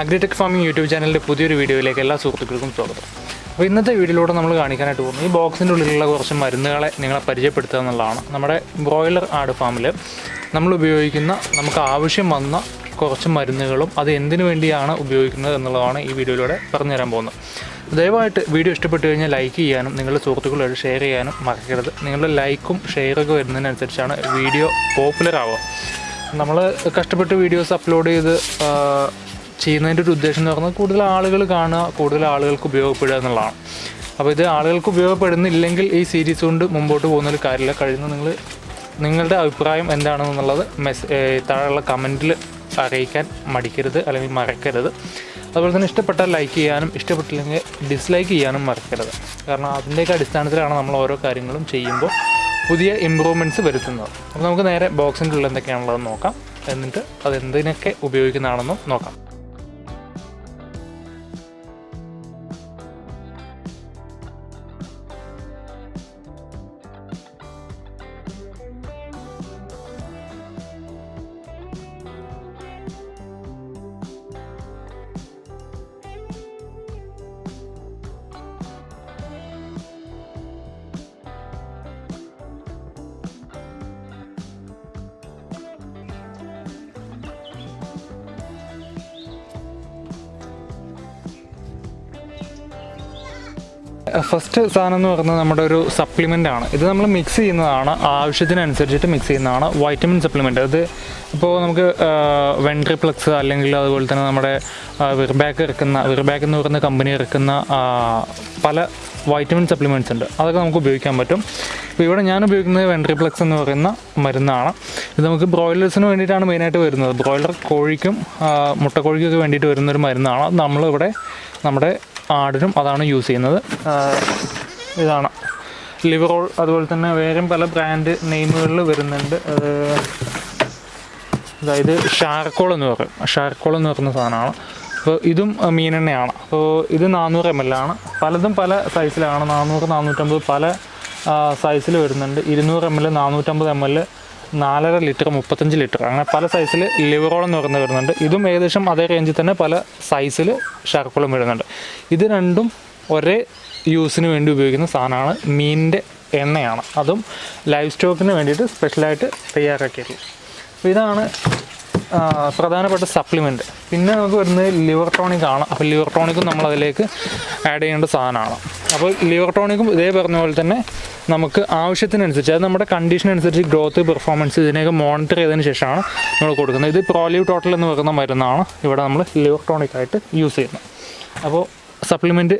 Agritech farming YouTube ചാനലിന്റെ പുതിയൊരു വീഡിയോയിലേക്ക് എല്ലാ സുഹൃത്തുക്കൾക്കും സ്വാഗതം. അപ്പോൾ ഇന്നത്തെ വീഡിയോയിലൂടെ നമ്മൾ കാണിക്കാനായിട്ട് പോകുന്നത് ഈ ബോക്സിന്റെ ഉള്ളിലുള്ള കുറച്ച് മരുന്നുകളെ നിങ്ങളെ പരിചയപ്പെടുത്തുക എന്നുള്ളതാണ്. നമ്മുടെ ബ്രോയിലർ ആട് ഫാമിൽ നമ്മൾ ഉപയോഗിക്കുന്ന നമുക്ക് ആവശ്യം വന്ന കുറച്ച് മരുന്നുകളും അത് എന്തിനു വേണ്ടിയാണ് ഉപയോഗിക്കുന്നത് എന്നുള്ളതാണ് ഈ വീഡിയോയിലൂടെ പറഞ്ഞുതരാൻ പോകുന്നത്. ദയവായിട്ട് വീഡിയോ ഇഷ്ടപ്പെട്ടു കഴിഞ്ഞാൽ ലൈക്ക് ചെയ്യാനും നിങ്ങളുടെ സുഹൃത്തുക്കളോട് ഷെയർ ചെയ്യാനും മറക്കരുത്. നിങ്ങളുടെ ലൈക്കും ഷെയറൊക്കെ വരുന്നതിനനുസരിച്ചാണ് വീഡിയോ പോപ്പുലർ ആവുക. നമ്മൾ കഷ്ടപ്പെട്ട് വീഡിയോസ് അപ്ലോഡ് ചെയ്ത് ചെയ്യുന്നതിന്റെ ഒരു ഉദ്ദേശം എന്ന് പറഞ്ഞാൽ കൂടുതൽ ആളുകൾ കാണുക കൂടുതൽ ആളുകൾക്ക് ഉപയോഗപ്പെടുക എന്നുള്ളതാണ്. അപ്പോൾ ഇത് ആളുകൾക്ക് ഉപയോഗപ്പെടുന്നില്ലെങ്കിൽ ഈ സീരീസ് കൊണ്ട് മുമ്പോട്ട് പോകുന്നൊരു കാര്യമില്ല. കഴിഞ്ഞ നിങ്ങൾ നിങ്ങളുടെ അഭിപ്രായം എന്താണെന്നുള്ളത് മെസ് താഴെയുള്ള കമന്റിൽ അറിയിക്കാൻ മടിക്കരുത് അല്ലെങ്കിൽ മറക്കരുത്. അതുപോലെ തന്നെ ഇഷ്ടപ്പെട്ടാൽ ലൈക്ക് ചെയ്യാനും ഇഷ്ടപ്പെട്ടില്ലെങ്കിൽ ഡിസ്ലൈക്ക് ചെയ്യാനും മറക്കരുത്. കാരണം അതിന്റെയൊക്കെ അടിസ്ഥാനത്തിലാണ് നമ്മൾ ഓരോ കാര്യങ്ങളും ചെയ്യുമ്പോൾ പുതിയ ഇമ്പ്രൂവ്മെന്റ്സ് വരുത്തുന്നത്. അപ്പോൾ നമുക്ക് നേരെ ബോക്സിന്റെ ഉള്ളിൽ എന്തൊക്കെയാണുള്ളതെന്ന് നോക്കാം. എന്നിട്ട് അത് എന്തിനൊക്കെ ഉപയോഗിക്കുന്നതാണെന്നും നോക്കാം. ഫസ്റ്റ് സാധനം എന്ന് പറയുന്നത് നമ്മുടെ ഒരു സപ്ലിമെന്റ് ആണ്. ഇത് നമ്മൾ മിക്സ് ചെയ്യുന്നതാണ്. ആവശ്യത്തിനനുസരിച്ചിട്ട് മിക്സ് ചെയ്യുന്നതാണ് വൈറ്റമിൻ സപ്ലിമെന്റ് അത് ഇപ്പോൾ നമുക്ക് വെൻട്രിപ്ലക്സ് അല്ലെങ്കിൽ അതുപോലെ തന്നെ നമ്മുടെ വിർബാക്ക് ഇറക്കുന്ന വിർബാക്ക് എന്ന് പറയുന്ന കമ്പനി ഇറക്കുന്ന പല വൈറ്റമിൻ സപ്ലിമെന്റ്സ് ഉണ്ട്. അതൊക്കെ നമുക്ക് ഉപയോഗിക്കാൻ പറ്റും. ഇപ്പോൾ ഇവിടെ ഞാൻ ഉപയോഗിക്കുന്നത് വെൻട്രിപ്ലക്സ് എന്ന് പറയുന്ന മരുന്നാണ്. ഇത് നമുക്ക് ബ്രോയിലേഴ്സിന് വേണ്ടിയിട്ടാണ് മെയിനായിട്ട് വരുന്നത്. ബ്രോയിലർ കോഴിക്കും മുട്ടക്കോഴിക്കൊക്കെ വേണ്ടിയിട്ട് വരുന്നൊരു മരുന്നാണ്. നമ്മളിവിടെ നമ്മുടെ ആടിനും അതാണ് യൂസ് ചെയ്യുന്നത്. ഇതാണ്. ലിവറോൾ അതുപോലെ തന്നെ വേറെയും പല ബ്രാൻഡ് നെയിമുകളിൽ വരുന്നുണ്ട്. അത് അതായത് ഷാർക്കോൾ എന്ന് പറയും. ഷാർക്കോൾ എന്ന് പറയുന്ന സാധനമാണ്. അപ്പോൾ ഇതും മീനെണ്ണയാണ് അപ്പോൾ ഇത് നാനൂറ് എം എൽ ആണ്. പലതും പല സൈസിലാണ് നാനൂറ് നാനൂറ്റമ്പത് പല സൈസിൽ വരുന്നുണ്ട്. ഇരുന്നൂറ് എം എൽ നാനൂറ്റമ്പത് എം എൽ നാലര ലിറ്റർ മുപ്പത്തഞ്ച് ലിറ്റർ. അങ്ങനെ പല സൈസിൽ ലിവറോളം എന്ന് പറയുന്നത് വരുന്നുണ്ട്. ഇതും ഏകദേശം അതേ റേഞ്ചിൽ തന്നെ പല സൈസിൽ ഷാർക്കോളും വരുന്നുണ്ട്. ഇത് രണ്ടും ഒരേ യൂസിന് വേണ്ടി ഉപയോഗിക്കുന്ന സാധനമാണ് മീനിന്റെ എണ്ണയാണ്. അതും ലൈഫ് സ്റ്റോക്കിന് വേണ്ടിയിട്ട് സ്പെഷ്യലായിട്ട് തയ്യാറാക്കിയിട്ടുള്ളത്. അപ്പോൾ ഇതാണ് പ്രധാനപ്പെട്ട സപ്ലിമെന്റ് പിന്നെ നമുക്ക് വരുന്നത് ലിവർ ടോണിക് ആണ്. അപ്പോൾ ലിവർ ടോണിക്കും നമ്മൾ അതിലേക്ക് ആഡ് ചെയ്യേണ്ട സാധനമാണ്. അപ്പോൾ ലിവർ ടോണിക്കും ഇതേ പറഞ്ഞ പോലെ തന്നെ നമുക്ക് ആവശ്യത്തിനനുസരിച്ച് അത് നമ്മുടെ കണ്ടീഷൻ അനുസരിച്ച് ഗ്രോത്ത് പെർഫോമൻസ് ഇതിനെയൊക്കെ മോണിറ്റർ ചെയ്തതിന് ശേഷമാണ് നമ്മൾ കൊടുക്കുന്നത്. ഇത് പ്രോലീവ് ടോട്ടൽ എന്ന് പറയുന്ന മരുന്നാണ് ഇവിടെ നമ്മൾ ലിവർ ടോണിക് ആയിട്ട് യൂസ് ചെയ്യുന്നത്. അപ്പോൾ സപ്ലിമെന്റ്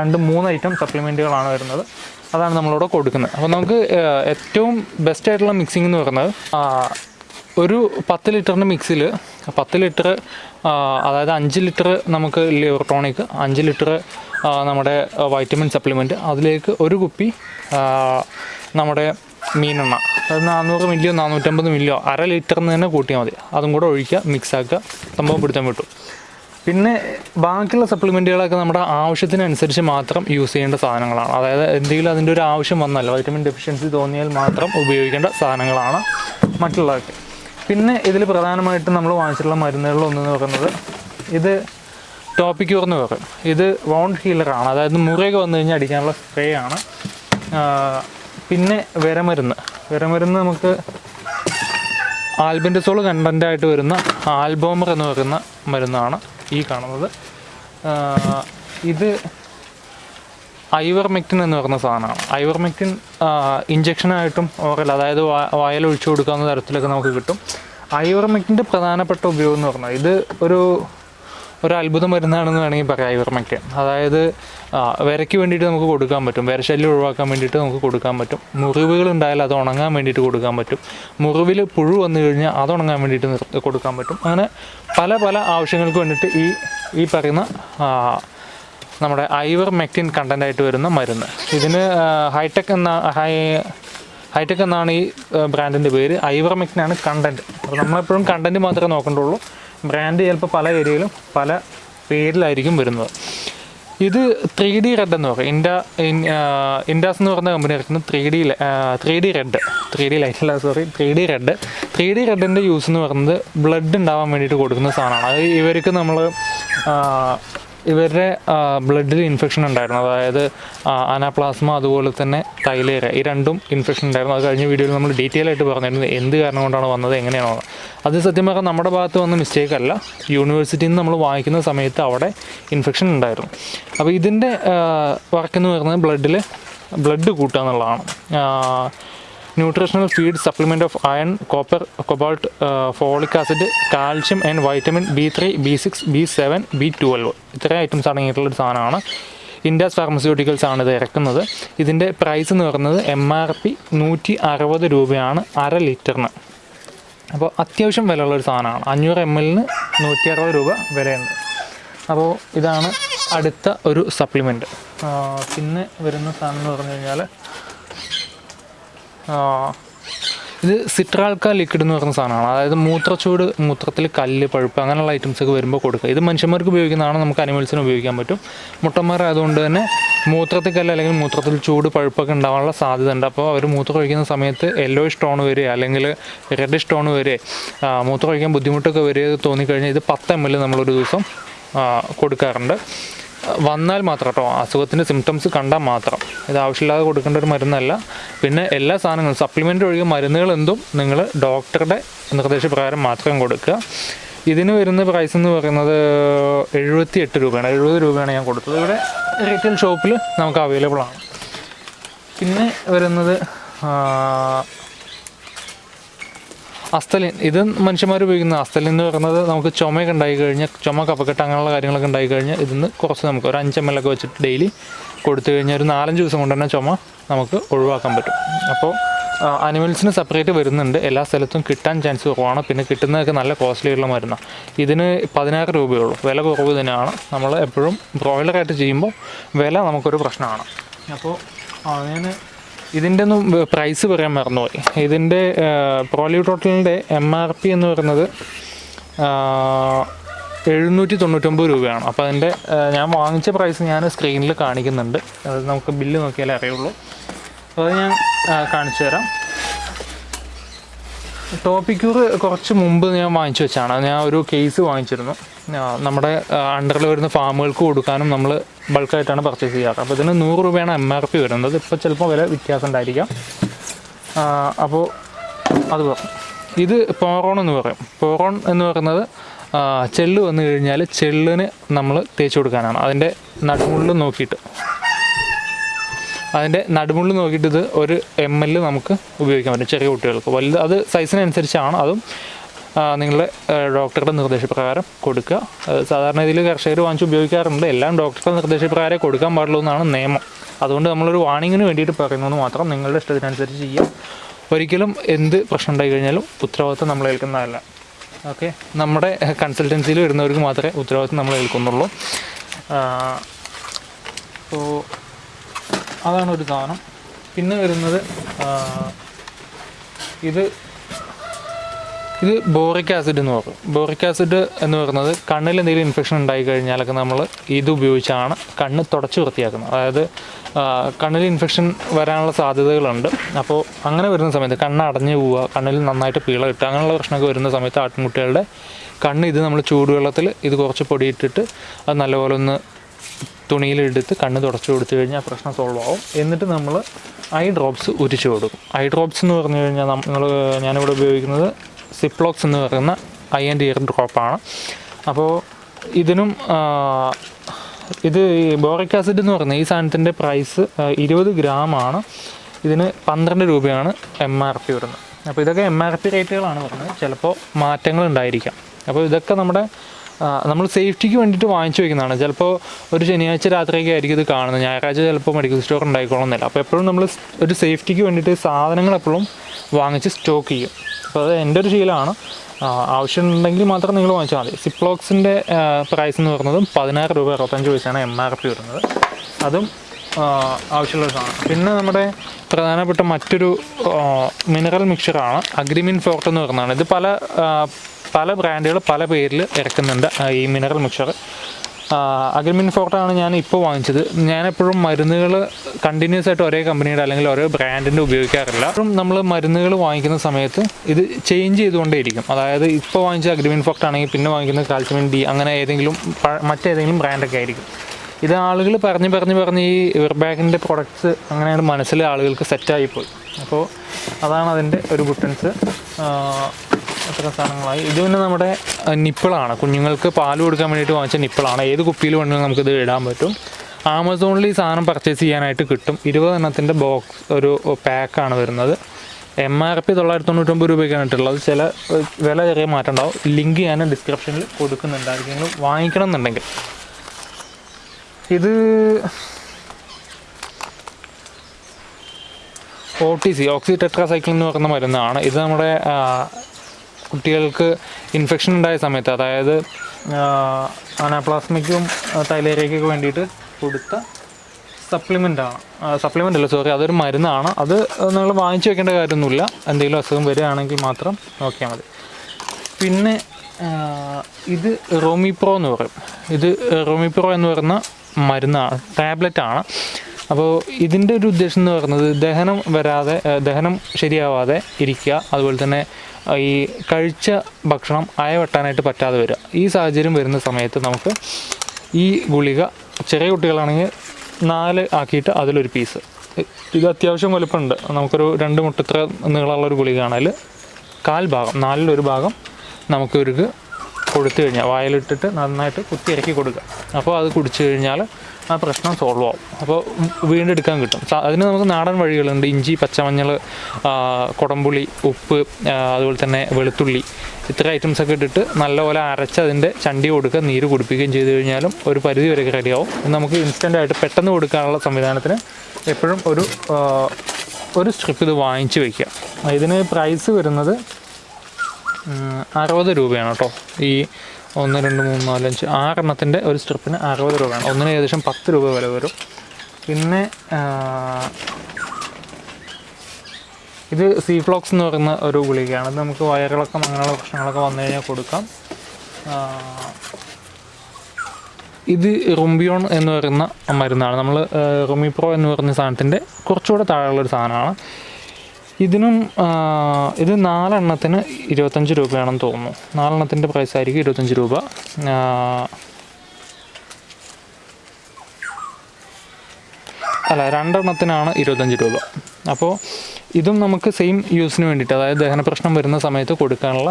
രണ്ട് മൂന്ന് ഐറ്റം സപ്ലിമെന്റുകളാണ് വരുന്നത്. അതാണ് നമ്മളിവിടെ കൊടുക്കുന്നത്. അപ്പോൾ നമുക്ക് ഏറ്റവും ബെസ്റ്റ് ആയിട്ടുള്ള മിക്സിംഗ് എന്ന് പറയുന്നത് ഒരു പത്ത് ലിറ്ററിന്റെ മിക്സിൽ പത്ത് ലിറ്റർ അതായത് അഞ്ച് ലിറ്റർ നമുക്ക് ലിവർ ടോണിക് അഞ്ച് ലിറ്റർ നമ്മുടെ വൈറ്റമിൻ സപ്ലിമെന്റ് അതിലേക്ക് ഒരു കുപ്പി നമ്മുടെ മീനെണ്ണ. അത് നാനൂറ് മില്ലിയോ നാനൂറ്റമ്പത് മില്ലിയോ അര ലിറ്ററിന് തന്നെ കൂട്ടിയാൽ മതി. അതും കൂടെ ഒഴിക്കുക മിക്സാക്കുക സംഭവം പിടുത്തം വിട്ടു. പിന്നെ ബാക്കിയുള്ള സപ്ലിമെന്റുകളൊക്കെ നമ്മുടെ ആവശ്യത്തിനനുസരിച്ച് മാത്രം യൂസ് ചെയ്യേണ്ട സാധനങ്ങളാണ്. അതായത് എന്തെങ്കിലും അതിന്റെ ഒരു ആവശ്യം വന്നാൽ വൈറ്റമിൻ ഡെഫിഷ്യൻസി തോന്നിയാൽ മാത്രം ഉപയോഗിക്കേണ്ട സാധനങ്ങളാണ് മറ്റുള്ളതൊക്കെ. പിന്നെ ഇതിൽ പ്രധാനമായിട്ടും നമ്മൾ വാങ്ങിച്ചിട്ടുള്ള മരുന്നുകളിൽ ഒന്നെന്ന് പറയുന്നത് ഇത് ടോപ്പിക്യൂർ എന്ന് പറയും. ഇത് വോണ്ട് ഹീലറാണ് അതായത് മുറിയൊക്കെ വന്നു കഴിഞ്ഞാൽ അടിക്കാനുള്ള സ്പ്രേ ആണ്. പിന്നെ വിരമരുന്ന്. വിരമരുന്ന് നമുക്ക് ആൽബൻഡസോൾ കണ്ടന്റായിട്ട് വരുന്ന ആൽബോമർ എന്ന് പറയുന്ന മരുന്നാണ് ഈ കാണുന്നത്. ഇത് ഐവർമെക്റ്റിൻ എന്ന് പറയുന്ന സാധനമാണ്. ഐവർമെക്റ്റിൻ ഇഞ്ചക്ഷനായിട്ടും ഓറൽ അതായത് വായൽ ഒഴിച്ചു കൊടുക്കാവുന്ന തരത്തിലൊക്കെ നമുക്ക് കിട്ടും. ഐവർമെക്റ്റിന്റെ പ്രധാനപ്പെട്ട ഉപയോഗം എന്ന് പറഞ്ഞാൽ ഇത് ഒരു ഒരു അത്ഭുത മരുന്നാണെന്ന് വേണമെങ്കിൽ പറയാം ഐവർമെക്റ്റിൻ അതായത് വിരയ്ക്ക് വേണ്ടിയിട്ട് നമുക്ക് കൊടുക്കാൻ പറ്റും. വിരശല്യം ഒഴിവാക്കാൻ വേണ്ടിയിട്ട് നമുക്ക് കൊടുക്കാൻ പറ്റും. മുറിവുകൾ ഉണ്ടായാൽ അത് ഉണങ്ങാൻ വേണ്ടിയിട്ട് കൊടുക്കാൻ പറ്റും. മുറിവിൽ പുഴു വന്നു കഴിഞ്ഞാൽ അത് ഉണങ്ങാൻ വേണ്ടിയിട്ട് കൊടുക്കാൻ പറ്റും. അങ്ങനെ പല പല ആവശ്യങ്ങൾക്ക് വേണ്ടിയിട്ട് ഈ ഈ പറയുന്ന നമ്മുടെ ഐവർ മെക്റ്റിൻ കണ്ടന്റ് ആയിട്ട് വരുന്ന മരുന്ന്. ഇതിന് ഹൈടെക് എന്ന ഹൈ ഹൈടെക് എന്നാണ് ഈ ബ്രാൻഡിന്റെ പേര്. ഐവർ മെക്റ്റിനാണ് കണ്ടന്റ് അപ്പോൾ നമ്മളെപ്പോഴും കണ്ടന്റ് മാത്രമേ നോക്കേണ്ടുള്ളൂ. ബ്രാൻഡ് ചിലപ്പോൾ പല ഏരിയയിലും പല പേരിലായിരിക്കും വരുന്നത്. ഇത് ത്രീ ഡി റെഡ് എന്ന് പറയും. ഇൻഡ ഇൻ- ഇൻഡാസ് എന്ന് പറയുന്ന കമ്പനി ഇറക്കുന്ന three D three D red three D light അല്ല sorry three D red three D റെഡിന്റെ use എന്ന് പറയുന്നത് ബ്ലഡ് ഉണ്ടാവാൻ വേണ്ടിയിട്ട് കൊടുക്കുന്ന സാധനമാണ്. അത് ഇവർക്ക് നമ്മൾ ഇവരുടെ ബ്ലഡിൽ ഇൻഫെക്ഷൻ ഉണ്ടായിരുന്നു. അതായത് അനാപ്ലാസ്മ അതുപോലെ തന്നെ തൈലേര ഈ രണ്ടും ഇൻഫെക്ഷൻ ഉണ്ടായിരുന്നു. അത് കഴിഞ്ഞ വീഡിയോയിൽ നമ്മൾ ഡീറ്റെയിൽ ആയിട്ട് പറഞ്ഞിരുന്നത് എന്ത് കാരണം കൊണ്ടാണ് വന്നത് എങ്ങനെയാണോ അത് സത്യം പറഞ്ഞാൽ നമ്മുടെ ഭാഗത്ത് വന്ന മിസ്റ്റേക്ക് അല്ല. യൂണിവേഴ്സിറ്റിയിൽ നിന്ന് നമ്മൾ വാങ്ങിക്കുന്ന സമയത്ത് അവിടെ ഇൻഫെക്ഷൻ ഉണ്ടായിരുന്നു. അപ്പോൾ ഇതിന്റെ വർക്ക് എന്ന് പറയുന്നത് ബ്ലഡിൽ ബ്ലഡ് കൂട്ടുക എന്നുള്ളതാണ്. Nutritional feed supplement of iron copper cobalt folic acid calcium and vitamin B three B six B seven B twelve ഇത്രയും ഐറ്റംസ് അടങ്ങിയിട്ടുള്ളൊരു സാധനമാണ് ഇൻഡാസ് ഫാർമസ്യൂട്ടിക്കൽസ് ആണ് ഇത് ഇറക്കുന്നത്. ഇതിന്റെ പ്രൈസ് എന്ന് പറയുന്നത് എം ആർ പി നൂറ്റി അറുപത് രൂപയാണ് അര ലിറ്ററിന്. അപ്പോൾ അത്യാവശ്യം വിലയുള്ളൊരു സാധനമാണ്. അഞ്ഞൂറ് എം എല്ലിന് നൂറ്റി അറുപത് രൂപ വിലയുണ്ട്. അപ്പോൾ ഇതാണ് അടുത്ത ഒരു സപ്ലിമെന്റ് പിന്നെ വരുന്ന സാധനം എന്ന് പറഞ്ഞു കഴിഞ്ഞാൽ ഇത് സിട്രാൾക്ക ലിക്വിഡ് എന്ന് പറയുന്ന സാധനമാണ്. അതായത് മൂത്രച്ചൂട് മൂത്രത്തിൽ കല്ല് പഴുപ്പ് അങ്ങനെയുള്ള ഐറ്റംസ് ഒക്കെ വരുമ്പോൾ കൊടുക്കുക. ഇത് മനുഷ്യന്മാർക്ക് ഉപയോഗിക്കുന്നതാണ്. നമുക്ക് അനിമൽസിന് ഉപയോഗിക്കാൻ പറ്റും. മുട്ടന്മാരായതുകൊണ്ട് തന്നെ മൂത്രത്തിൽ കല്ല് അല്ലെങ്കിൽ മൂത്രത്തിൽ ചൂട് പഴുപ്പൊക്കെ ഉണ്ടാവാനുള്ള സാധ്യത ഉണ്ട് അപ്പോൾ അവർ മൂത്രം ഒഴിക്കുന്ന സമയത്ത് യെല്ലോ സ്റ്റോൺ വരെ അല്ലെങ്കിൽ റെഡ് സ്റ്റോൺ വരെ മൂത്ര മൂത്രം ഒഴിക്കാൻ ബുദ്ധിമുട്ടൊക്കെ വരെ തോന്നിക്കഴിഞ്ഞാൽ ഇത് പത്ത് എം എൽ നമ്മളൊരു ദിവസം കൊടുക്കാറുണ്ട്. വന്നാൽ മാത്രം കേട്ടോ. അസുഖത്തിന്റെ സിംറ്റംസ് കണ്ടാൽ മാത്രം. ഇത് ആവശ്യമില്ലാതെ കൊടുക്കേണ്ട ഒരു മരുന്നല്ല. പിന്നെ എല്ലാ സാധനങ്ങളും സപ്ലിമെന്റ് ഒഴികെ മരുന്നുകൾ എന്തും നിങ്ങൾ ഡോക്ടറുടെ നിർദ്ദേശപ്രകാരം മാത്രം കൊടുക്കുക. ഇതിന് വരുന്ന പ്രൈസ് എന്ന് പറയുന്നത് എഴുപത്തി എട്ട് രൂപയാണ്. എഴുപത് രൂപയാണ് ഞാൻ കൊടുത്തത്. ഇവിടെ റീറ്റെയിൽ ഷോപ്പിൽ നമുക്ക് അവൈലബിൾ ആണ്. പിന്നെ വരുന്നത് അസ്തലിൻ ഇത് മനുഷ്യന്മാർ ഉപയോഗിക്കുന്ന അസ്തലിൻ എന്ന് പറയുന്നത് നമുക്ക് ചുമയൊക്കെ ഉണ്ടായി കഴിഞ്ഞാൽ ചുമ കഫക്കെട്ട് അങ്ങനെയുള്ള കാര്യങ്ങളൊക്കെ ഉണ്ടായി കഴിഞ്ഞാൽ ഇതിന്ന് കുറച്ച് നമുക്ക് ഒരു അഞ്ച് എം എൽ ഒക്കെ വെച്ചിട്ട് ഡെയിലി കൊടുത്തു കഴിഞ്ഞാൽ ഒരു നാലഞ്ച് ദിവസം കൊണ്ട് തന്നെ ചുമ നമുക്ക് ഒഴിവാക്കാൻ പറ്റും. അപ്പോൾ അനിമൽസിന് സെപ്പറേറ്റ് വരുന്നുണ്ട്. എല്ലാ സ്ഥലത്തും കിട്ടാൻ ചാൻസ് കുറവാണ്. പിന്നെ കിട്ടുന്നതൊക്കെ നല്ല കോസ്റ്റ്ലി ആയിട്ടുള്ള മരുന്നാണ് ഇതിന് പതിനാറ് രൂപയുള്ളൂ. വില കുറവ് തന്നെയാണ്. നമ്മൾ എപ്പോഴും ബ്രോയിലറായിട്ട് ചെയ്യുമ്പോൾ വില നമുക്കൊരു പ്രശ്നമാണ്. അപ്പോൾ ഞാൻ ഇതിന്റെ ഒന്നും പ്രൈസ് പറയാൻ മറന്നുപോയി. ഇതിന്റെ പ്രോലി ടോട്ടലിന്റെ എം ആർ പി എന്ന് പറയുന്നത് എഴുന്നൂറ്റി തൊണ്ണൂറ്റൊമ്പത് രൂപയാണ്. അപ്പോൾ അതിന്റെ ഞാൻ വാങ്ങിച്ച പ്രൈസ് ഞാൻ സ്ക്രീനിൽ കാണിക്കുന്നുണ്ട്. അത് നമുക്ക് ബില്ല് നോക്കിയാലേ അറിയുള്ളൂ. അപ്പോൾ അത് ഞാൻ കാണിച്ചു തരാം. ടോപ്പിക്കൂർ കുറച്ച് മുമ്പ് ഞാൻ വാങ്ങിച്ചു വെച്ചാണ്. ഞാൻ ഒരു കേസ് വാങ്ങിച്ചിരുന്നു. നമ്മുടെ അണ്ടറിൽ വരുന്ന ഫാമുകൾക്ക് കൊടുക്കാനും നമ്മൾ ബൾക്കായിട്ടാണ് പർച്ചേസ് ചെയ്യാറ്. അപ്പോൾ ഇതിന് നൂറ് രൂപയാണ് എം ആർ പി വരുന്നത്. ഇപ്പോൾ ചിലപ്പോൾ വില വ്യത്യാസം ഉണ്ടായിരിക്കാം അപ്പോൾ അത് പറഞ്ഞു ഇത് പോറോൺ എന്ന് പറയും. പോറോൺ എന്ന് പറയുന്നത് ചെല്ല് വന്നു കഴിഞ്ഞാൽ ചെള്ളിന് നമ്മൾ തേച്ച് കൊടുക്കാനാണ്. അതിന്റെ നടുമുള്ളിൽ നോക്കിയിട്ട്. അതിന്റെ നടുമുള്ളിൽ നോക്കിയിട്ട് ഇത് ഒരു എം എൽ നമുക്ക് ഉപയോഗിക്കാൻ പറ്റും ചെറിയ കുട്ടികൾക്ക്. വലുത് അത് സൈസിനനുസരിച്ചാണ് അതും നിങ്ങളുടെ ഡോക്ടറുടെ നിർദ്ദേശപ്രകാരം കൊടുക്കുക. സാധാരണ ഇതിൽ കർഷകർ വാങ്ങിച്ച് ഉപയോഗിക്കാറുണ്ട്. എല്ലാം ഡോക്ടറുടെ നിർദ്ദേശപ്രകാരം കൊടുക്കാൻ പാടുള്ളൂ എന്നാണ് നിയമം. അതുകൊണ്ട് നമ്മളൊരു വാണിങ്ങിന് വേണ്ടിയിട്ട് പറയുന്നത് മാത്രം നിങ്ങളുടെ ഇഷ്ടത്തിനനുസരിച്ച് ചെയ്യാം. ഒരിക്കലും എന്ത് പ്രശ്നം ഉണ്ടായി കഴിഞ്ഞാലും ഉത്തരവാദിത്വം നമ്മൾ ഏൽക്കുന്നതല്ല. ഓക്കെ? നമ്മുടെ കൺസൾട്ടൻസിയിൽ വരുന്നവർക്ക് മാത്രമേ ഉത്തരവാദിത്വം നമ്മൾ ഏൽക്കുന്നുള്ളൂ. അപ്പോൾ അതാണ് ഒരു സാധനം. പിന്നെ വരുന്നത് ഇത് ഇത് ബോറിക് ആസിഡ് എന്ന് പറയും. ബോറിക് ആസിഡ് എന്ന് പറയുന്നത് കണ്ണിൽ എന്തെങ്കിലും ഇൻഫെക്ഷൻ ഉണ്ടായി കഴിഞ്ഞാലൊക്കെ നമ്മൾ ഇത് ഉപയോഗിച്ചാണ് കണ്ണ് തുടച്ച് വൃത്തിയാക്കുന്നത്. അതായത് കണ്ണിൽ ഇൻഫെക്ഷൻ വരാനുള്ള സാധ്യതകളുണ്ട്. അപ്പോൾ അങ്ങനെ വരുന്ന സമയത്ത് കണ്ണ് അടഞ്ഞു പോവുക കണ്ണിൽ നന്നായിട്ട് പീള കിട്ടുക അങ്ങനെയുള്ള പ്രശ്നമൊക്കെ വരുന്ന സമയത്ത് ആട്ടിൻകുട്ടികളുടെ കണ്ണ് ഇത് നമ്മൾ ചൂടുവെള്ളത്തിൽ ഇത് കുറച്ച് പൊടിയിട്ടിട്ട് അത് നല്ലപോലെ ഒന്ന് തുണിയിലെടുത്ത് കണ്ണ് തുടച്ചു കൊടുത്തു കഴിഞ്ഞാൽ പ്രശ്നം സോൾവ് ആവും. എന്നിട്ട് നമ്മൾ ഐ ഡ്രോപ്സ് ഉരിച്ചു കൊടുക്കും. ഐ ഡ്രോപ്സ് എന്ന് പറഞ്ഞു കഴിഞ്ഞാൽ നമ്മൾ ഞാനിവിടെ ഉപയോഗിക്കുന്നത് സിപ്ലോക്സ് എന്ന് പറയുന്ന ആൻഡ് ഇയർ ഡ്രോപ്പാണ്. അപ്പോൾ ഇതിനും ഇത് ഈ ബോറിക് ആസിഡ് എന്ന് പറയുന്ന ഈ സാധനത്തിന്റെ പ്രൈസ് ഇരുപത് ഗ്രാമാണ്. ഇതിന് പന്ത്രണ്ട് രൂപയാണ് എം ആർ പി വരുന്നത്. അപ്പോൾ ഇതൊക്കെ എം ആർ പി റേറ്റുകളാണ് പറയുന്നത് ചിലപ്പോൾ മാറ്റങ്ങൾ ഉണ്ടായിരിക്കാം. അപ്പോൾ ഇതൊക്കെ നമ്മുടെ നമ്മൾ സേഫ്റ്റിക്ക് വേണ്ടിയിട്ട് വാങ്ങിച്ചു വയ്ക്കുന്നതാണ്. ചിലപ്പോൾ ഒരു ശനിയാഴ്ച രാത്രിയൊക്കെ ആയിരിക്കും ഇത് കാണുന്നത്. ഞായറാഴ്ച ചിലപ്പോൾ മെഡിക്കൽ സ്റ്റോർ ഉണ്ടായിക്കോളുന്നില്ല അപ്പോൾ എപ്പോഴും നമ്മൾ ഒരു സേഫ്റ്റിക്ക് വേണ്ടിയിട്ട് സാധനങ്ങൾ എപ്പോഴും വാങ്ങിച്ച് സ്റ്റോക്ക് ചെയ്യും. അത് എന്റെ ഒരു ശീലമാണ്. ആവശ്യമുണ്ടെങ്കിൽ മാത്രം നിങ്ങൾ വാങ്ങിച്ചാൽ മതി. സിപ്ലോക്സിന്റെ പ്രൈസ് എന്ന് പറയുന്നത് പതിനാറ് രൂപ അറുപത്തഞ്ച് പൈസയാണ് എം ആർ പി വരുന്നത്. അതും ആവശ്യമുള്ള സാധനം പിന്നെ നമ്മുടെ പ്രധാനപ്പെട്ട മറ്റൊരു മിനറൽ മിക്സറാണ് അഗ്രിമിൻ ഫോർട്ട് എന്ന് പറയുന്നതാണ്. ഇത് പല പല ബ്രാൻഡുകൾ പല പേരിൽ ഇറക്കുന്നുണ്ട് ഈ മിനറൽ മിക്സർ അഗ്രിമിൻ ഫോർട്ടാണ് ഞാൻ ഇപ്പോൾ വാങ്ങിച്ചത്. ഞാൻ എപ്പോഴും മരുന്നുകൾ കണ്ടിന്യൂസ് ആയിട്ട് ഒരേ കമ്പനിയുടെ അല്ലെങ്കിൽ ഒരേ ബ്രാൻഡിന്റെ ഉപയോഗിക്കാറില്ല. അപ്പം നമ്മൾ മരുന്നുകൾ വാങ്ങിക്കുന്ന സമയത്ത് ഇത് ചേഞ്ച് ചെയ്തുകൊണ്ടേയിരിക്കും. അതായത് ഇപ്പോൾ വാങ്ങിച്ച അഗ്രിമിൻ ഫോർട്ട് ആണെങ്കിൽ പിന്നെ വാങ്ങിക്കുന്ന കാൽസ്യമിൻ ഡി അങ്ങനെ ഏതെങ്കിലും മറ്റേതെങ്കിലും ബ്രാൻഡൊക്കെ ആയിരിക്കും. ഇത് ആളുകൾ പറഞ്ഞ് പറഞ്ഞ് പറഞ്ഞ് ഈ ഇവർബാഗിന്റെ പ്രൊഡക്ട്സ് അങ്ങനെയാണ് മനസ്സിൽ ആളുകൾക്ക് സെറ്റായിപ്പോയി അപ്പോൾ അതാണ് അതിന്റെ ഒരു ബുട്ടൻസ് എത്ര സാധനങ്ങളായി. ഇത് പിന്നെ നമ്മുടെ നിപ്പിളാണ്. കുഞ്ഞുങ്ങൾക്ക് പാൽ കൊടുക്കാൻ വേണ്ടിയിട്ട് വാങ്ങിച്ച നിപ്പിളാണ്. ഏത് കുപ്പിയിൽ വേണമെങ്കിലും നമുക്കിത് ഇടാൻ പറ്റും. ആമസോണിൽ ഈ സാധനം പർച്ചേസ് ചെയ്യാനായിട്ട് കിട്ടും. ഇരുപത് എണ്ണത്തിന്റെ ബോക്സ് ഒരു പാക്കാണ് വരുന്നത്. എം ആർ പി തൊള്ളായിരത്തി തൊണ്ണൂറ്റൊമ്പത് രൂപയ്ക്കാണ് ഇട്ടുള്ളത്. ചില വില ചെറിയ മാറ്റം ഉണ്ടാവും ലിങ്ക് ഞാൻ ഡിസ്ക്രിപ്ഷനിൽ കൊടുക്കുന്നുണ്ട് ആർക്കെങ്കിലും വാങ്ങിക്കണം എന്നുണ്ടെങ്കിൽ. ഇത് ഒ ടി സി ഓക്സി ടെട്രാസൈക്കിൾ എന്ന് പറയുന്ന മരുന്നാണ്. ഇത് നമ്മുടെ കുട്ടികൾക്ക് ഇൻഫെക്ഷൻ ഉണ്ടായ സമയത്ത് അതായത് അനാപ്ലാസ്മിക്കും തൈലേരിയയ്ക്കൊക്കെ വേണ്ടിയിട്ട് കൊടുത്ത സപ്ലിമെന്റ് ആണ്. സപ്ലിമെന്റ് അല്ല സോറി അതൊരു മരുന്നാണ്. അത് നിങ്ങൾ വാങ്ങിച്ചു വെക്കേണ്ട കാര്യമൊന്നുമില്ല. എന്തെങ്കിലും അസുഖം വരികയാണെങ്കിൽ മാത്രം നോക്കിയാൽ മതി. പിന്നെ ഇത് റോമിപ്രോ എന്ന് പറയും. ഇത് റോമിപ്രോ എന്ന് പറയുന്ന മരുന്നാണ് ടാബ്ലറ്റ് ആണ്. അപ്പോൾ ഇതിന്റെ ഒരു ഉദ്ദേശം എന്ന് പറയുന്നത് ദഹനം വരാതെ ദഹനം ശരിയാവാതെ ഇരിക്കുക. അതുപോലെ തന്നെ ഈ കഴിച്ച ഭക്ഷണം അയവെട്ടാനായിട്ട് പറ്റാതെ വരിക. ഈ സാഹചര്യം വരുന്ന സമയത്ത് നമുക്ക് ഈ ഗുളിക ചെറിയ കുട്ടികളാണെങ്കിൽ നാല് ആക്കിയിട്ട് അതിലൊരു പീസ് ഇത് അത്യാവശ്യം വലുപ്പമുണ്ട്. നമുക്കൊരു രണ്ട് മുട്ടത്ര നീളമുള്ള ഒരു ഗുളികയാണ് അതിൽ കാൽ ഭാഗം നാലിലൊരു ഭാഗം നമുക്ക് ഒരു കൊടുത്തു കഴിഞ്ഞാൽ വായിലിട്ടിട്ട് നന്നായിട്ട് കുത്തി ഇറക്കി കൊടുക്കുക. അപ്പോൾ അത് കുടിച്ചു കഴിഞ്ഞാൽ ആ പ്രശ്നം സോൾവ് ആവും. അപ്പോൾ വീണ്ടെടുക്കാൻ കിട്ടും. അതിന് നമുക്ക് നാടൻ വഴികളുണ്ട്. ഇഞ്ചി പച്ചമഞ്ഞൾ കുടമ്പുളി ഉപ്പ് അതുപോലെ തന്നെ വെളുത്തുള്ളി. ഇത്ര ഐറ്റംസൊക്കെ ഇട്ടിട്ട് നല്ലപോലെ അരച്ച് അതിന്റെ ചണ്ടി കൊടുക്കുക നീര് കുടിപ്പിക്കുകയും ചെയ്ത് കഴിഞ്ഞാലും ഒരു പരിധി വരെ റെഡിയാവും നമുക്ക് ഇൻസ്റ്റന്റ് ആയിട്ട് പെട്ടെന്ന് കൊടുക്കാനുള്ള സംവിധാനത്തിന് എപ്പോഴും ഒരു ഒരു സ്ട്രിപ്പ് ഇത് വാങ്ങിച്ച് വയ്ക്കുക ഇതിന് പ്രൈസ് വരുന്നത് അറുപത് രൂപയാണ് കേട്ടോ. ഈ ഒന്ന് രണ്ട് മൂന്ന് നാല് അഞ്ച്. ആറെണ്ണത്തിന്റെ ഒരു സ്ട്രിപ്പിന് അറുപത് രൂപയാണ്. ഒന്നിന് ഏകദേശം പത്ത് രൂപ വില വരും. പിന്നെ ഇത് സീ ഫ്ലോക്സ് എന്ന് പറയുന്ന ഒരു ഗുളികയാണ്. ഇത് നമുക്ക് വയറിളക്കം അങ്ങനെയുള്ള പ്രശ്നങ്ങളൊക്കെ വന്നു കഴിഞ്ഞാൽ കൊടുക്കാം. ഇത് റുംബിയോൺ എന്ന് പറയുന്ന മരുന്നാണ്. നമ്മൾ റുമിപ്രോ എന്ന് പറയുന്ന സാധനത്തിന്റെ കുറച്ചുകൂടെ താഴെയുള്ളൊരു സാധനമാണ്. ഇതിനും ഇത് നാലെണ്ണത്തിന് ഇരുപത്തഞ്ച് രൂപയാണെന്ന് തോന്നുന്നു. നാലെണ്ണത്തിന്റെ പ്രൈസ് ആയിരിക്കും ഇരുപത്തഞ്ച് രൂപ. അല്ല രണ്ടെണ്ണത്തിനാണ് ഇരുപത്തഞ്ച് രൂപ. അപ്പോൾ ഇതും നമുക്ക് സെയിം യൂസിന് വേണ്ടിയിട്ട് അതായത് ദഹന പ്രശ്നം വരുന്ന സമയത്ത് കൊടുക്കാനുള്ള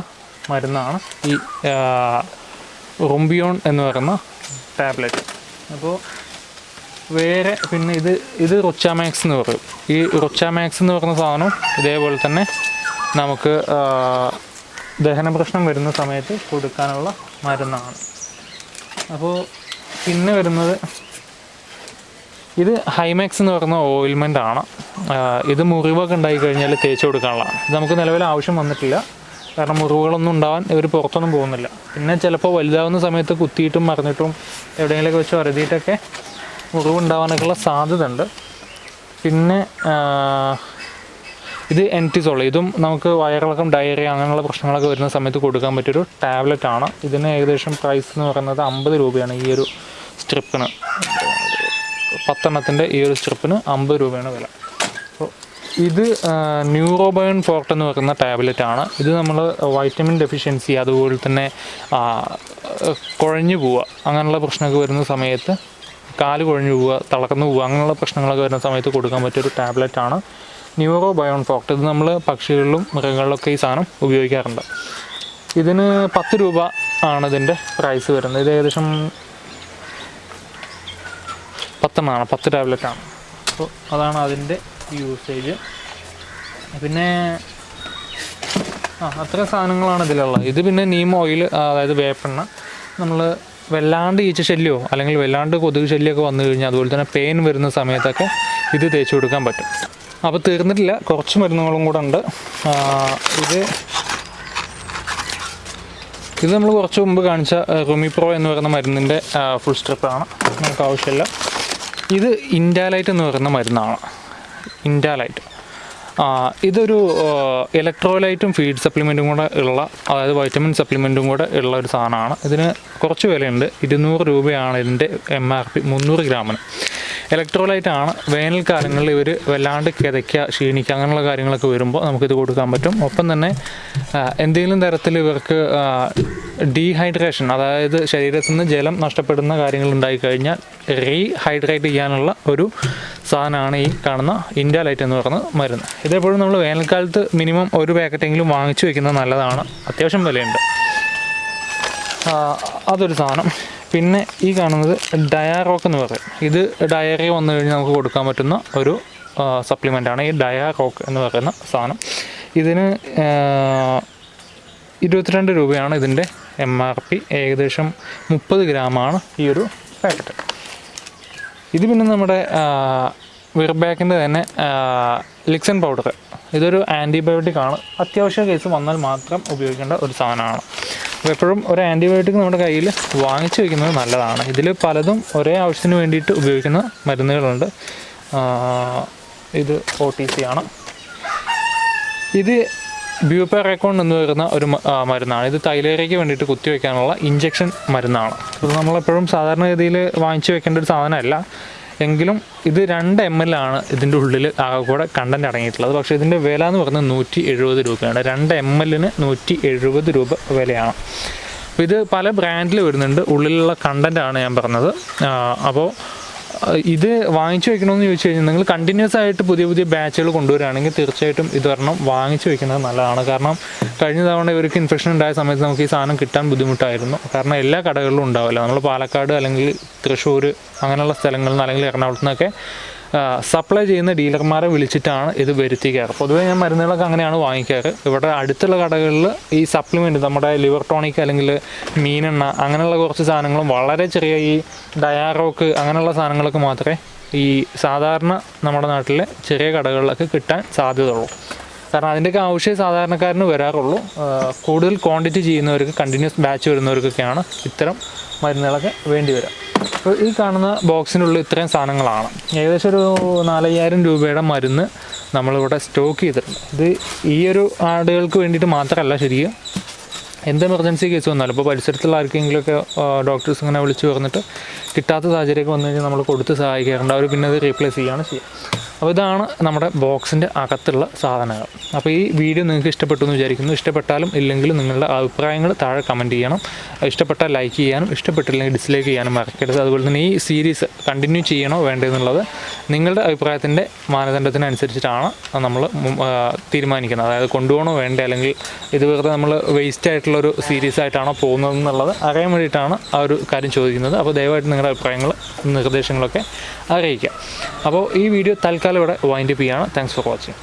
മരുന്നാണ് ഈ റുംബിയോൺ എന്ന് പറയുന്ന ടാബ്ലറ്റ് അപ്പോൾ വേറെ പിന്നെ ഇത് ഇത് റൊച്ചാമാക്സ് എന്ന് പറയും. ഈ റൊച്ചാമാക്സ് എന്ന് പറയുന്ന സാധനം ഇതേപോലെ തന്നെ നമുക്ക് ദഹന പ്രശ്നം വരുന്ന സമയത്ത് കൊടുക്കാനുള്ള മരുന്നാണ്. അപ്പോൾ പിന്നെ വരുന്നത് ഇത് ഹൈമാക്സ് എന്ന് പറയുന്ന ഓയിൽമെന്റ് ആണ്. ഇത് മുറിവൊക്കെ ഉണ്ടായി കഴിഞ്ഞാൽ തേച്ച് കൊടുക്കാനുള്ളതാണ് ഇത് നമുക്ക് നിലവിൽ ആവശ്യം വന്നിട്ടില്ല. കാരണം മുറിവുകളൊന്നും ഉണ്ടാവാൻ ഇവർ പുറത്തൊന്നും പോകുന്നില്ല. പിന്നെ ചിലപ്പോൾ വലുതാവുന്ന സമയത്ത് കുത്തിയിട്ടും മറിഞ്ഞിട്ടും എവിടെയെങ്കിലുമൊക്കെ വെച്ച് വരതിയിട്ടൊക്കെ മുറിവ് ഉണ്ടാവാനൊക്കെയുള്ള സാധ്യത ഉണ്ട് പിന്നെ ഇത് എന്റിസോൾ ഇതും നമുക്ക് വയറിളക്കം ഡയറിയ അങ്ങനെയുള്ള പ്രശ്നങ്ങളൊക്കെ വരുന്ന സമയത്ത് കൊടുക്കാൻ പറ്റിയൊരു ടാബ്ലറ്റ് ആണ്. ഇതിന് ഏകദേശം പ്രൈസ് എന്ന് പറയുന്നത് അമ്പത് രൂപയാണ് ഈ ഒരു സ്ട്രിപ്പിന് പത്തെണ്ണത്തിന്റെ ഈ ഒരു സ്ട്രിപ്പിന് അമ്പത് രൂപയാണ് വില. അപ്പോൾ ഇത് ന്യൂറോബയോൺ ഫോർട്ട് എന്ന് പറയുന്ന ടാബ്ലറ്റ് ആണ്. ഇത് നമ്മൾ വൈറ്റമിൻ ഡെഫിഷ്യൻസി അതുപോലെ തന്നെ കുഴഞ്ഞു പോവുക അങ്ങനെയുള്ള പ്രശ്നമൊക്കെ വരുന്ന സമയത്ത് കാൽ കുഴഞ്ഞു പോവുക തളർന്നു പോവുക അങ്ങനെയുള്ള പ്രശ്നങ്ങളൊക്കെ വരുന്ന സമയത്ത് കൊടുക്കാൻ പറ്റിയൊരു ടാബ്ലറ്റ് ആണ് ന്യൂറോ ബയോൺ ഫോക്ട് ഇത് നമ്മൾ പക്ഷികളിലും മൃഗങ്ങളിലൊക്കെ ഈ സാധനം ഉപയോഗിക്കാറുണ്ട്. ഇതിന് പത്ത് രൂപ ആണ് ഇതിന്റെ പ്രൈസ് വരുന്നത്. ഇത് ഏകദേശം പത്തെണ്ണമാണ് പത്ത് ടാബ്ലറ്റ് ആണ്. അപ്പോൾ അതാണ് അതിന്റെ യൂസേജ് പിന്നെ ആ അത്ര സാധനങ്ങളാണ് ഇതിലുള്ളത്. ഇത് പിന്നെ നീം ഓയിൽ അതായത് വേപ്പെണ്ണ. നമ്മൾ വല്ലാണ്ട് ഈച്ച ശല്യമോ അല്ലെങ്കിൽ വല്ലാണ്ട് കൊതുക് ശല്യമൊക്കെ വന്നു കഴിഞ്ഞാൽ അതുപോലെ തന്നെ പെയിൻ വരുന്ന സമയത്തൊക്കെ ഇത് തേച്ച് കൊടുക്കാൻ പറ്റും. അപ്പോൾ തീർന്നിട്ടില്ല. കുറച്ച് മരുന്നുകളും കൂടെ ഉണ്ട്. ഇത് ഇത് നമ്മൾ കുറച്ച് മുമ്പ് കാണിച്ച റുമിപ്രോ എന്ന് പറയുന്ന മരുന്നിന്റെ ഫുൾ സ്ട്രിപ്പാണ് നമുക്ക് ആവശ്യമില്ല. ഇത് ഇൻഡാലൈറ്റ് എന്ന് പറയുന്ന മരുന്നാണ്. ഇൻഡാലൈറ്റ് ഇതൊരു ഇലക്ട്രോലൈറ്റും ഫീഡ് സപ്ലിമെന്റും കൂടെ ഉള്ള അതായത് വൈറ്റമിൻ സപ്ലിമെന്റും കൂടെ ഉള്ള ഒരു സാധനമാണ്. ഇതിന് കുറച്ച് വിലയുണ്ട്. ഇരുന്നൂറ് രൂപയാണ് ഇതിന്റെ എം ആർ പി മുന്നൂറ് ഗ്രാമിന്. ഇലക്ട്രോലൈറ്റ് ആണ് വേനൽക്കാലങ്ങളിൽ ഇവർ വല്ലാണ്ട് കിതയ്ക്കുക ക്ഷീണിക്കുക അങ്ങനെയുള്ള കാര്യങ്ങളൊക്കെ വരുമ്പോൾ നമുക്കിത് കൊടുക്കാൻ പറ്റും. ഒപ്പം തന്നെ എന്തെങ്കിലും തരത്തിൽ ഇവർക്ക് ഡീഹൈഡ്രേഷൻ അതായത് ശരീരത്തിൽ നിന്ന് ജലം നഷ്ടപ്പെടുന്ന കാര്യങ്ങൾ ഉണ്ടായിക്കഴിഞ്ഞാൽ റീഹൈഡ്രേറ്റ് ചെയ്യാനുള്ള ഒരു സാധനമാണ് ഈ കാണുന്ന ഇന്ത്യ ലൈറ്റ് എന്ന് പറയുന്ന മരുന്ന്. ഇതെപ്പോഴും നമ്മൾ വേനൽക്കാലത്ത് മിനിമം ഒരു പാക്കറ്റെങ്കിലും വാങ്ങിച്ചു വെക്കുന്നത് നല്ലതാണ്. അത്യാവശ്യം വിലയുണ്ട്. അതൊരു സാധനം. പിന്നെ ഈ കാണുന്നത് ഡയാറോക്ക് എന്ന് പറയും. ഇത് ഡയറി വന്നു കഴിഞ്ഞാൽ നമുക്ക് കൊടുക്കാൻ പറ്റുന്ന ഒരു സപ്ലിമെന്റാണ് ഈ ഡയാറോക്ക് എന്ന് പറയുന്ന സാധനം. ഇതിന് ഇരുപത്തിരണ്ട് രൂപയാണ് ഇതിന്റെ എം ആർ പി ഏകദേശം മുപ്പത് ഗ്രാമാണ് ഈ ഒരു പാക്കറ്റ്. ഇത് പിന്നെ നമ്മുടെ വിർബാക്കിന്റെ തന്നെ ലിക്സൺ പൗഡർ ഇതൊരു ആന്റിബയോട്ടിക് ആണ്. അത്യാവശ്യ കേസ് വന്നാൽ മാത്രം ഉപയോഗിക്കേണ്ട ഒരു സാധനമാണ്. അപ്പോൾ എപ്പോഴും ഒരു ആന്റിബയോട്ടിക് നമ്മുടെ കയ്യിൽ വാങ്ങിച്ചു വയ്ക്കുന്നത് നല്ലതാണ്. ഇതിൽ പലതും ഒരേ ആവശ്യത്തിന് വേണ്ടിയിട്ട് ഉപയോഗിക്കുന്ന മരുന്നുകളുണ്ട്. ഇത് ഒ ടി സി ആണ്. ഇത് ബ്യൂപ്പറേക്കോൺ എന്ന് വരുന്ന ഒരു മരുന്നാണ്. ഇത് തൈലേറിയയ്ക്ക് വേണ്ടിയിട്ട് കുത്തിവെക്കാനുള്ള ഇഞ്ചക്ഷൻ മരുന്നാണ്. ഇത് നമ്മളെപ്പോഴും സാധാരണഗതിയിൽ വാങ്ങിച്ചു വെക്കേണ്ട ഒരു സാധനമല്ല. എങ്കിലും ഇത് രണ്ട് എം എൽ ആണ് ഇതിന്റെ ഉള്ളിൽ ആകെ കൂടെ കണ്ടന്റ് അടങ്ങിയിട്ടുള്ളത്. പക്ഷേ ഇതിന്റെ വില എന്ന് പറയുന്നത് നൂറ്റി എഴുപത് രൂപയാണ്. രണ്ട് എം എല്ലിന് നൂറ്റി എഴുപത് രൂപ വിലയാണ്. അപ്പോൾ ഇത് പല ബ്രാൻഡിൽ വരുന്നുണ്ട്. ഉള്ളിലുള്ള കണ്ടന്റാണ് ഞാൻ പറഞ്ഞത്. അപ്പോൾ ഇത് വാങ്ങിച്ചു വെക്കണമെന്ന് ചോദിച്ചു കഴിഞ്ഞാൽ നിങ്ങൾ കണ്ടിന്യൂസ് ആയിട്ട് പുതിയ പുതിയ ബാച്ചുകൾ കൊണ്ടുവരികയാണെങ്കിൽ തീർച്ചയായിട്ടും ഇത് ഒരെണ്ണം വാങ്ങിച്ചു വെക്കുന്നത് നല്ലതാണ്. കാരണം കഴിഞ്ഞ തവണ ഇവർക്ക് ഇൻഫെക്ഷൻ ഉണ്ടായ സമയത്ത് നമുക്ക് ഈ സാധനം കിട്ടാൻ ബുദ്ധിമുട്ടായിരുന്നു. കാരണം എല്ലാ കടകളിലും ഉണ്ടാവില്ല. നമ്മൾ പാലക്കാട് അല്ലെങ്കിൽ തൃശ്ശൂർ അങ്ങനെയുള്ള സ്ഥലങ്ങളിൽ നിന്ന് അല്ലെങ്കിൽ എറണാകുളത്ത് നിന്നൊക്കെ സപ്ലൈ ചെയ്യുന്ന ഡീലർമാരെ വിളിച്ചിട്ടാണ് ഇത് വരുത്തിക്കാറ്. പൊതുവേ ഞാൻ മരുന്നുകളൊക്കെ അങ്ങനെയാണ് വാങ്ങിക്കാറ്. ഇവിടെ അടുത്തുള്ള കടകളിൽ ഈ സപ്ലിമെന്റ് നമ്മുടെ ലിവർ ടോണിക് അല്ലെങ്കിൽ മീനെണ്ണ അങ്ങനെയുള്ള കുറച്ച് സാധനങ്ങളും വളരെ ചെറിയ ഈ ഡയാറോക്ക് അങ്ങനെയുള്ള സാധനങ്ങളൊക്കെ മാത്രമേ ഈ സാധാരണ നമ്മുടെ നാട്ടിലെ ചെറിയ കടകളിലൊക്കെ കിട്ടാൻ സാധ്യതയുള്ളൂ. കാരണം അതിന്റെയൊക്കെ ആവശ്യം സാധാരണക്കാരന് വരാറുള്ളൂ. കൂടുതൽ ക്വാണ്ടിറ്റി ചെയ്യുന്നവർക്ക് കണ്ടിന്യൂസ് ബാച്ച് വരുന്നവർക്കൊക്കെയാണ് ഇത്തരം മരുന്നുകളൊക്കെ വേണ്ടി വരിക അപ്പോൾ ഈ കാണുന്ന ബോക്സിനുള്ളിൽ ഇത്രയും സാധനങ്ങളാണ്. ഏകദേശം ഒരു നാലയ്യായിരം രൂപയുടെ മരുന്ന് നമ്മളിവിടെ സ്റ്റോക്ക് ചെയ്തിട്ടുണ്ട്. ഇത് ഈ ഒരു ആടുകൾക്ക് വേണ്ടിയിട്ട് മാത്രമല്ല ശരിക്കും. എന്ത് എമർജൻസി കേസ് വന്നാലും ഇപ്പോൾ പരിസരത്തുള്ള ആർക്കെങ്കിലുമൊക്കെ ഡോക്ടേഴ്സ് ഇങ്ങനെ വിളിച്ച് പറഞ്ഞിട്ട് കിട്ടാത്ത സാഹചര്യമൊക്കെ വന്നു കഴിഞ്ഞാൽ നമ്മൾ കൊടുത്ത് സഹായിക്കാറുണ്ട്. അവർ പിന്നെ അത് റീപ്ലേസ് ചെയ്യുകയാണ് ചെയ്യുക. അപ്പോൾ ഇതാണ് നമ്മുടെ ബോക്സിന്റെ അകത്തുള്ള സാധനങ്ങൾ. അപ്പോൾ ഈ വീഡിയോ നിങ്ങൾക്ക് ഇഷ്ടപ്പെട്ടു എന്ന് വിചാരിക്കുന്നു. ഇഷ്ടപ്പെട്ടാലും ഇല്ലെങ്കിലും നിങ്ങളുടെ അഭിപ്രായങ്ങൾ താഴെ കമന്റ് ചെയ്യണം. ഇഷ്ടപ്പെട്ടാൽ ലൈക്ക് ചെയ്യാനും ഇഷ്ടപ്പെട്ടില്ലെങ്കിൽ ഡിസ്ലൈക്ക് ചെയ്യാനും മറക്കരുത്. അതുപോലെ തന്നെ ഈ സീരീസ് കണ്ടിന്യൂ ചെയ്യണോ വേണ്ടതെന്നുള്ളത് നിങ്ങളുടെ അഭിപ്രായത്തിന്റെ മാനദണ്ഡത്തിനനുസരിച്ചിട്ടാണ് നമ്മൾ തീരുമാനിക്കുന്നത്. അതായത് കൊണ്ടുപോകണോ വേണ്ട അല്ലെങ്കിൽ ഇത് വെറുതെ നമ്മൾ വേസ്റ്റ് ആയിട്ടുള്ളൊരു സീരീസ് ആയിട്ടാണോ പോകുന്നത് എന്നുള്ളത് അറിയാൻ വേണ്ടിയിട്ടാണ് ആ ഒരു കാര്യം ചോദിക്കുന്നത്. അപ്പോൾ ദയവായിട്ട് നിങ്ങളുടെ അഭിപ്രായങ്ങൾ നിർദ്ദേശങ്ങളൊക്കെ അറിയിക്കാം അപ്പോൾ ഈ വീഡിയോ തൽക്കാലം ഇവിടെ വൈൻഡപ്പ് ചെയ്യുകയാണ് താങ്ക്സ് ഫോർ വാച്ചിങ്